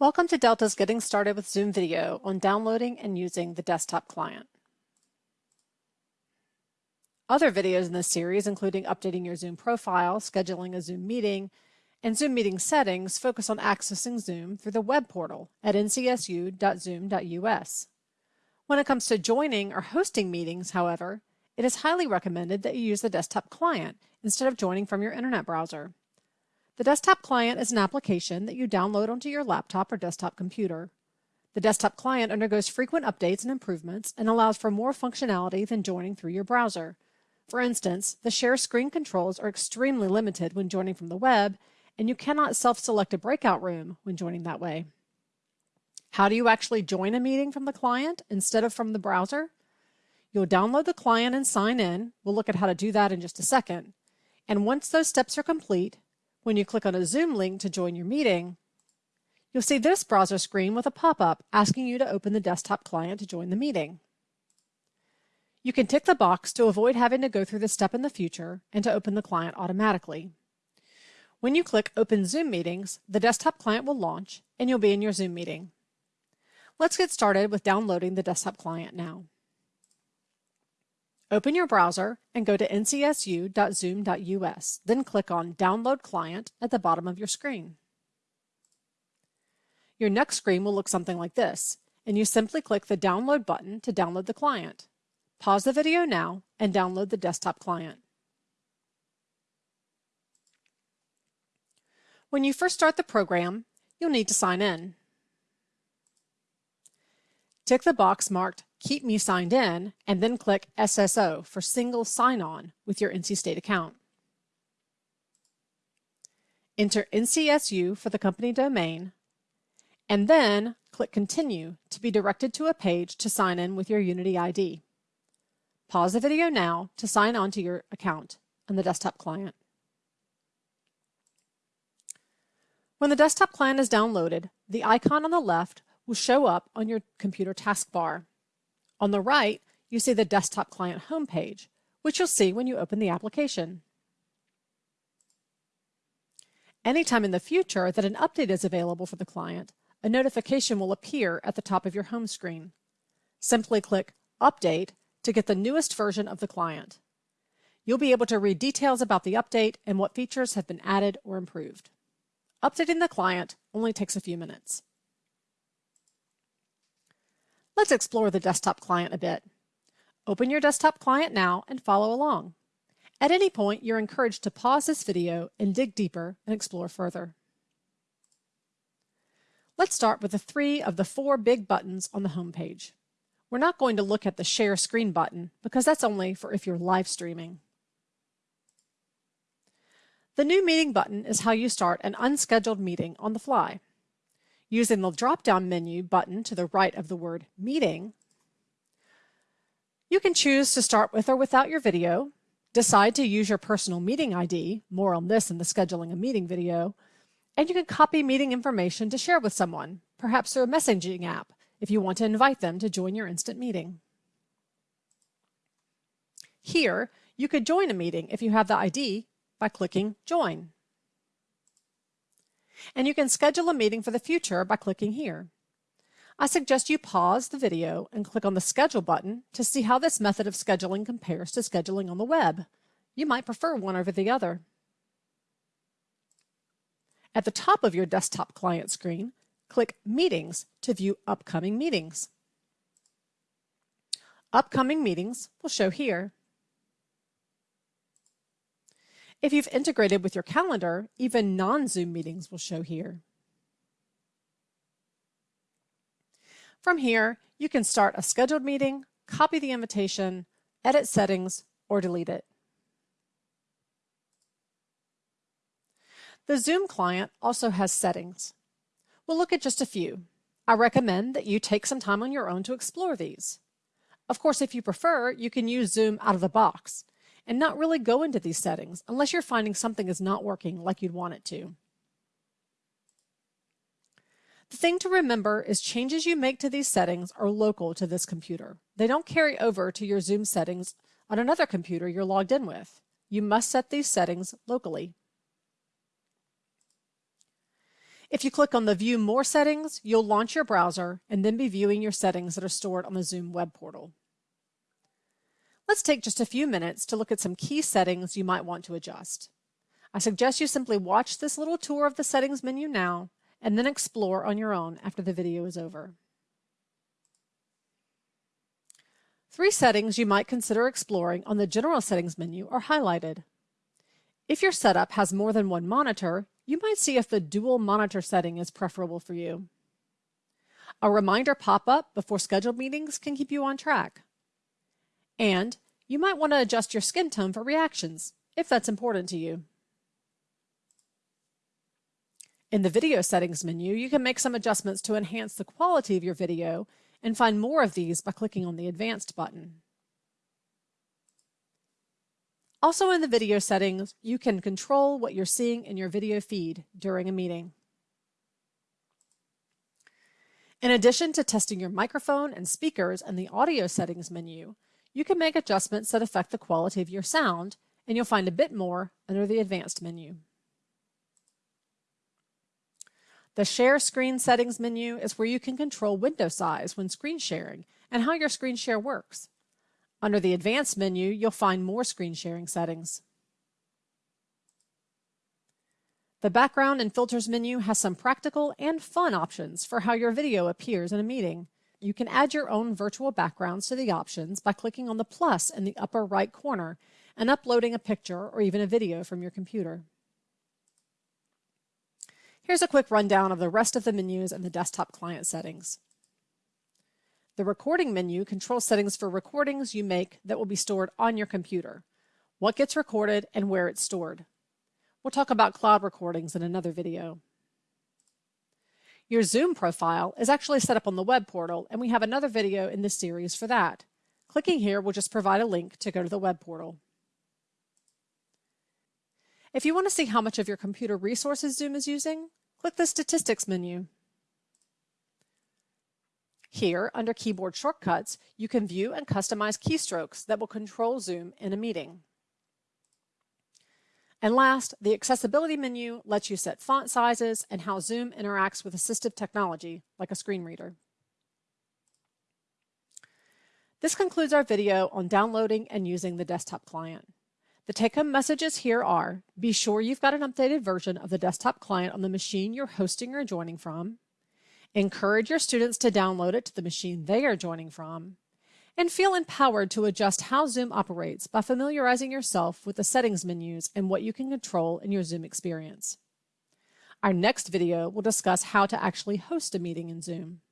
Welcome to Delta's Getting Started with Zoom video on downloading and using the desktop client. Other videos in this series, including updating your Zoom profile, scheduling a Zoom meeting, and Zoom meeting settings, focus on accessing Zoom through the web portal at ncsu.zoom.us. When it comes to joining or hosting meetings, however, it is highly recommended that you use the desktop client instead of joining from your internet browser. The desktop client is an application that you download onto your laptop or desktop computer. The desktop client undergoes frequent updates and improvements and allows for more functionality than joining through your browser. For instance, the share screen controls are extremely limited when joining from the web, and you cannot self-select a breakout room when joining that way. How do you actually join a meeting from the client instead of from the browser? You'll download the client and sign in. We'll look at how to do that in just a second. And once those steps are complete, when you click on a Zoom link to join your meeting, you'll see this browser screen with a pop-up asking you to open the desktop client to join the meeting. You can tick the box to avoid having to go through this step in the future and to open the client automatically. When you click Open Zoom Meetings, the desktop client will launch and you'll be in your Zoom meeting. Let's get started with downloading the desktop client now. Open your browser and go to ncsu.zoom.us, then click on Download Client at the bottom of your screen. Your next screen will look something like this, and you simply click the Download button to download the client. Pause the video now and download the desktop client. When you first start the program, you'll need to sign in. Tick the box marked Keep Me Signed In, and then click SSO for single sign-on with your NC State account. Enter NCSU for the company domain, and then click Continue to be directed to a page to sign in with your Unity ID. Pause the video now to sign on to your account on the desktop client. When the desktop client is downloaded, the icon on the left will show up on your computer taskbar. On the right, you see the desktop client homepage, which you'll see when you open the application. Anytime in the future that an update is available for the client, a notification will appear at the top of your home screen. Simply click Update to get the newest version of the client. You'll be able to read details about the update and what features have been added or improved. Updating the client only takes a few minutes. Let's explore the desktop client a bit. Open your desktop client now and follow along. At any point, you're encouraged to pause this video and dig deeper and explore further. Let's start with the three of the four big buttons on the home page. We're not going to look at the share screen button because that's only for if you're live streaming. The new meeting button is how you start an unscheduled meeting on the fly. Using the drop-down menu button to the right of the word Meeting, you can choose to start with or without your video, decide to use your personal meeting ID, more on this in the scheduling a meeting video, and you can copy meeting information to share with someone, perhaps through a messaging app, if you want to invite them to join your instant meeting. Here, you could join a meeting if you have the ID by clicking Join. And you can schedule a meeting for the future by clicking here. I suggest you pause the video and click on the Schedule button to see how this method of scheduling compares to scheduling on the web. You might prefer one over the other. At the top of your desktop client screen, click Meetings to view upcoming meetings. Upcoming meetings will show here. If you've integrated with your calendar, even non-Zoom meetings will show here. From here, you can start a scheduled meeting, copy the invitation, edit settings, or delete it. The Zoom client also has settings. We'll look at just a few. I recommend that you take some time on your own to explore these. Of course, if you prefer, you can use Zoom out of the box and not really go into these settings unless you're finding something is not working like you'd want it to. The thing to remember is changes you make to these settings are local to this computer. They don't carry over to your Zoom settings on another computer you're logged in with. You must set these settings locally. If you click on the View More settings, you'll launch your browser and then be viewing your settings that are stored on the Zoom web portal. Let's take just a few minutes to look at some key settings you might want to adjust. I suggest you simply watch this little tour of the settings menu now and then explore on your own after the video is over. Three settings you might consider exploring on the General Settings menu are highlighted. If your setup has more than one monitor, you might see if the dual monitor setting is preferable for you. A reminder pop-up before scheduled meetings can keep you on track. And you might want to adjust your skin tone for reactions, if that's important to you. In the Video Settings menu, you can make some adjustments to enhance the quality of your video and find more of these by clicking on the Advanced button. Also in the video settings, you can control what you're seeing in your video feed during a meeting. In addition to testing your microphone and speakers in the audio settings menu, you can make adjustments that affect the quality of your sound, and you'll find a bit more under the Advanced menu. The Share Screen Settings menu is where you can control window size when screen sharing and how your screen share works. Under the Advanced menu, you'll find more screen sharing settings. The Background and Filters menu has some practical and fun options for how your video appears in a meeting. You can add your own virtual backgrounds to the options by clicking on the plus in the upper right corner and uploading a picture or even a video from your computer. Here's a quick rundown of the rest of the menus and the desktop client settings. The recording menu controls settings for recordings you make that will be stored on your computer, what gets recorded and where it's stored. We'll talk about cloud recordings in another video. Your Zoom profile is actually set up on the web portal, and we have another video in this series for that. Clicking here will just provide a link to go to the web portal. If you want to see how much of your computer resources Zoom is using, click the Statistics menu. Here, under Keyboard Shortcuts, you can view and customize keystrokes that will control Zoom in a meeting. And last, the accessibility menu lets you set font sizes and how Zoom interacts with assistive technology, like a screen reader. This concludes our video on downloading and using the desktop client. The take-home messages here are, be sure you've got an updated version of the desktop client on the machine you're hosting or joining from. Encourage your students to download it to the machine they are joining from and feel empowered to adjust how Zoom operates by familiarizing yourself with the settings menus and what you can control in your Zoom experience. Our next video will discuss how to actually host a meeting in Zoom.